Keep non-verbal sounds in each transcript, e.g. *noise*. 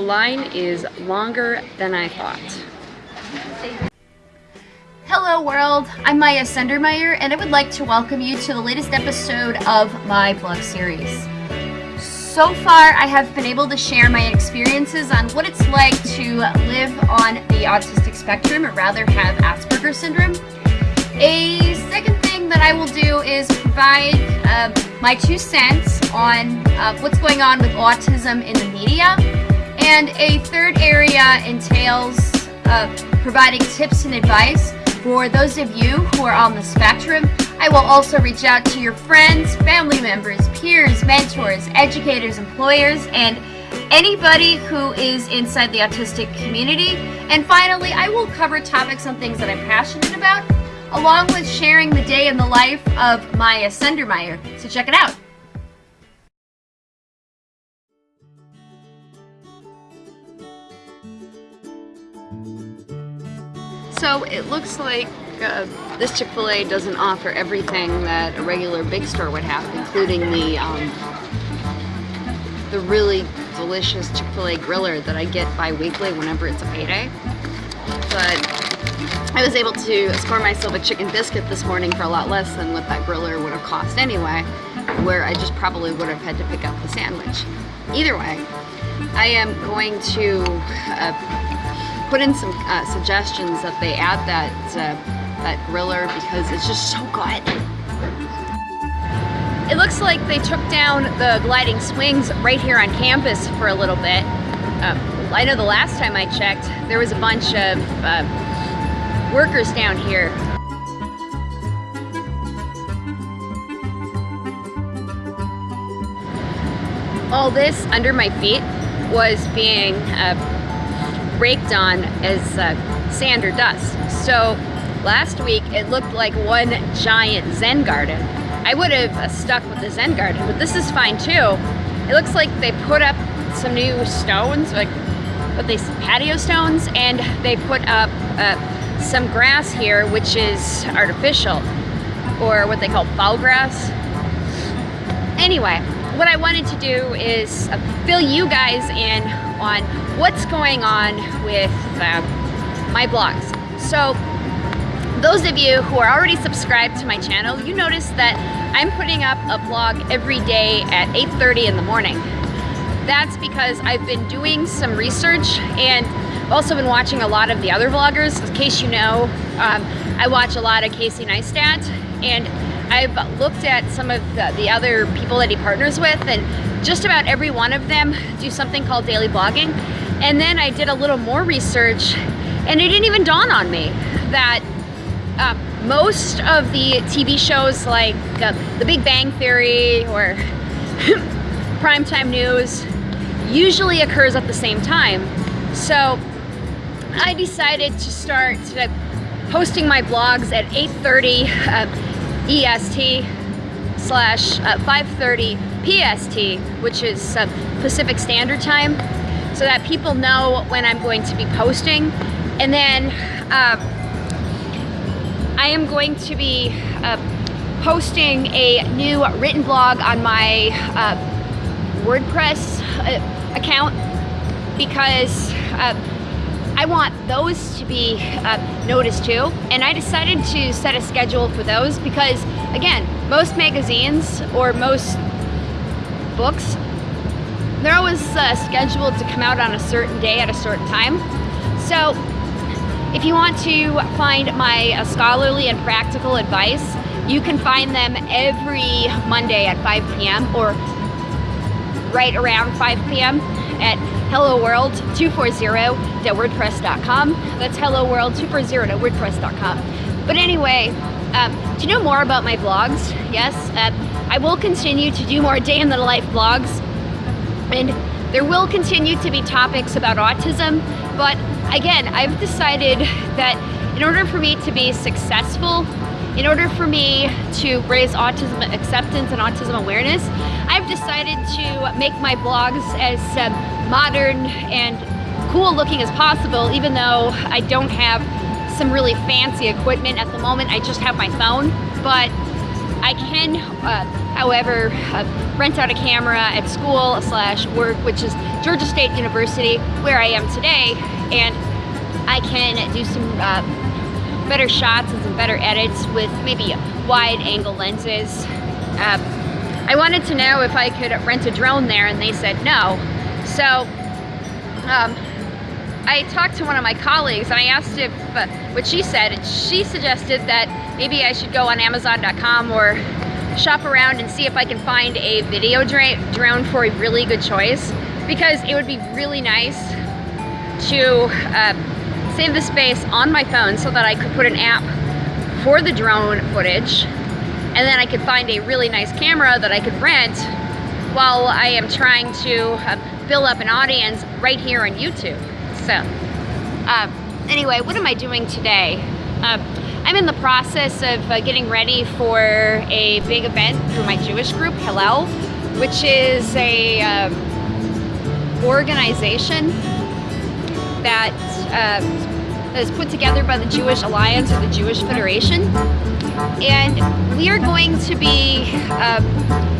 The line is longer than I thought. Hello world, I'm Maya Sendermeyer and I would like to welcome you to the latest episode of my blog series. So far, I have been able to share my experiences on what it's like to live on the autistic spectrum, or rather have Asperger's syndrome. A second thing that I will do is provide uh, my two cents on uh, what's going on with autism in the media. And a third area entails uh, providing tips and advice for those of you who are on the spectrum I will also reach out to your friends, family members, peers, mentors, educators, employers, and anybody who is inside the autistic community. And finally, I will cover topics on things that I'm passionate about, along with sharing the day in the life of Maya Sendermeyer. So check it out. So it looks like uh, this Chick-fil-A doesn't offer everything that a regular big store would have, including the um, the really delicious Chick-fil-A griller that I get bi-weekly whenever it's a payday. But I was able to score myself a chicken biscuit this morning for a lot less than what that griller would have cost anyway, where I just probably would have had to pick up the sandwich. Either way, I am going to uh, put in some uh, suggestions that they add that uh, that griller because it's just so good. It looks like they took down the gliding swings right here on campus for a little bit. Uh, I know the last time I checked, there was a bunch of uh, workers down here. All this under my feet was being uh, raked on as uh, sand or dust. So Last week, it looked like one giant Zen garden. I would have uh, stuck with the Zen garden, but this is fine too. It looks like they put up some new stones, like what they patio stones, and they put up uh, some grass here, which is artificial, or what they call foul grass. Anyway, what I wanted to do is uh, fill you guys in on what's going on with uh, my blogs. So those of you who are already subscribed to my channel, you notice that I'm putting up a vlog every day at 8.30 in the morning. That's because I've been doing some research and also been watching a lot of the other vloggers. In case you know, um, I watch a lot of Casey Neistat and I've looked at some of the, the other people that he partners with and just about every one of them do something called daily blogging. And then I did a little more research and it didn't even dawn on me that uh, most of the TV shows like uh, The Big Bang Theory or *laughs* Primetime News usually occurs at the same time. So I decided to start posting my blogs at 8.30 uh, EST slash uh, 5.30 PST, which is uh, Pacific Standard Time, so that people know when I'm going to be posting. And then uh, I am going to be uh, posting a new written blog on my uh, WordPress uh, account because I want those to be uh, noticed too. And I decided to set a schedule for those because, again, most magazines or most books, they're always uh, scheduled to come out on a certain day at a certain time. So if you want to find my uh, scholarly and practical advice, you can find them every Monday at 5 p.m. or right around 5 p.m. at helloworld240.wordpress.com. That's helloworld240.wordpress.com. But anyway, um, to know more about my vlogs, yes, uh, I will continue to do more day in the life vlogs. And there will continue to be topics about autism, but again, I've decided that in order for me to be successful, in order for me to raise autism acceptance and autism awareness, I've decided to make my blogs as um, modern and cool looking as possible, even though I don't have some really fancy equipment at the moment. I just have my phone. But I can, uh, however, uh, rent out a camera at school slash work, which is Georgia State University, where I am today, and I can do some uh, better shots and some better edits with maybe wide angle lenses. I wanted to know if I could rent a drone there, and they said no. So um, I talked to one of my colleagues and I asked if uh, what she said, she suggested that maybe I should go on Amazon.com or shop around and see if I can find a video drone for a really good choice because it would be really nice to uh, save the space on my phone so that I could put an app for the drone footage and then I could find a really nice camera that I could rent while I am trying to uh, build up an audience right here on YouTube. So, uh, anyway, what am I doing today? Uh, I'm in the process of uh, getting ready for a big event through my Jewish group, Hillel, which is a um, organization that uh, that is put together by the Jewish Alliance or the Jewish Federation. And we are going to be uh,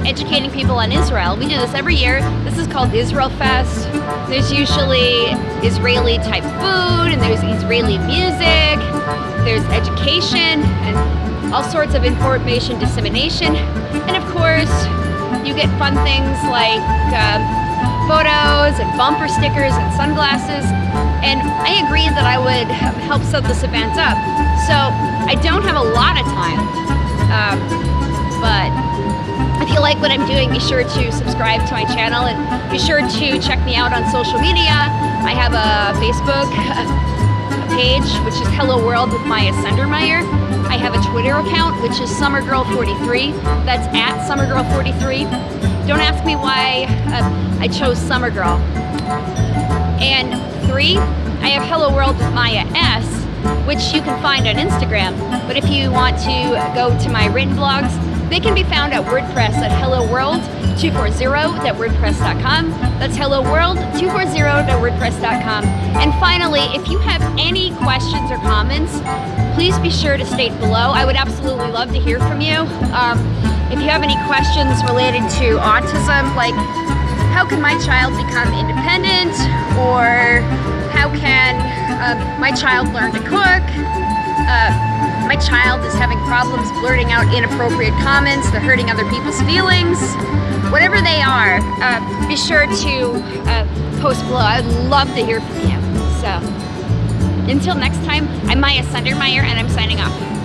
educating people on Israel. We do this every year. This is called Israel Fest. There's usually Israeli type food and there's Israeli music, there's education and all sorts of information dissemination. And of course, you get fun things like uh, photos and bumper stickers and sunglasses. And I agreed that I would help set this event up. So I don't have a lot of time, um, but if you like what I'm doing, be sure to subscribe to my channel and be sure to check me out on social media. I have a Facebook page, which is Hello World with Maya Sundermeyer. I have a Twitter account, which is SummerGirl43. That's at SummerGirl43. Don't ask me why uh, I chose Summer Girl. And three, I have Hello World with Maya S, which you can find on Instagram. But if you want to go to my written blogs, they can be found at WordPress at Hello helloworld240.wordpress.com. That's Hello helloworld240.wordpress.com. And finally, if you have any questions or comments, please be sure to state below. I would absolutely love to hear from you. Um, if you have any questions related to autism, like how can my child become independent or how can uh, my child learn to cook? Uh, my child is having problems blurting out inappropriate comments, they're hurting other people's feelings. Whatever they are, uh, be sure to uh, post below. I'd love to hear from you. So, until next time, I'm Maya Sundermeyer and I'm signing off.